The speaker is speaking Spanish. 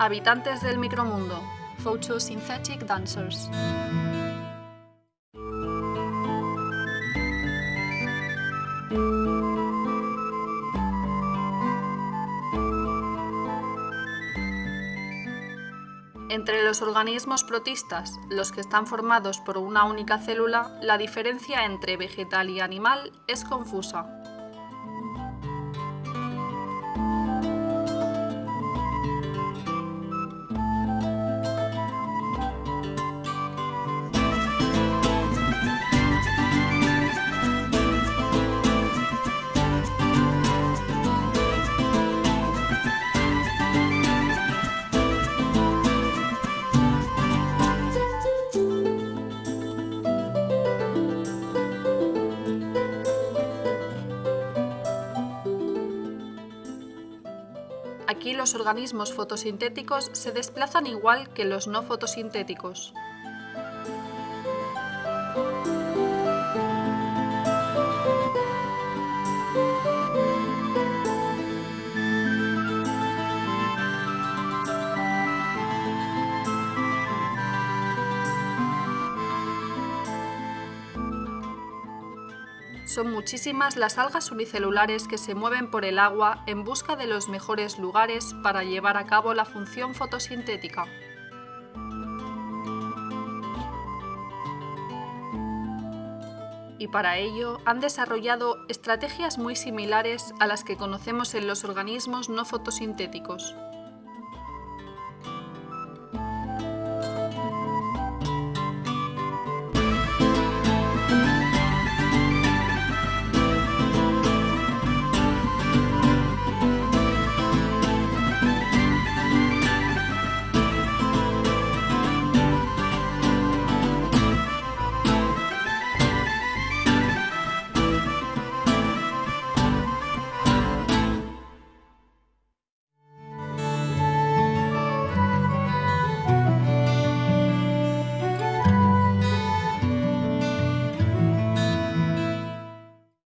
Habitantes del micromundo. Photosynthetic dancers. Entre los organismos protistas, los que están formados por una única célula, la diferencia entre vegetal y animal es confusa. Aquí los organismos fotosintéticos se desplazan igual que los no fotosintéticos. Son muchísimas las algas unicelulares que se mueven por el agua en busca de los mejores lugares para llevar a cabo la función fotosintética. Y para ello han desarrollado estrategias muy similares a las que conocemos en los organismos no fotosintéticos.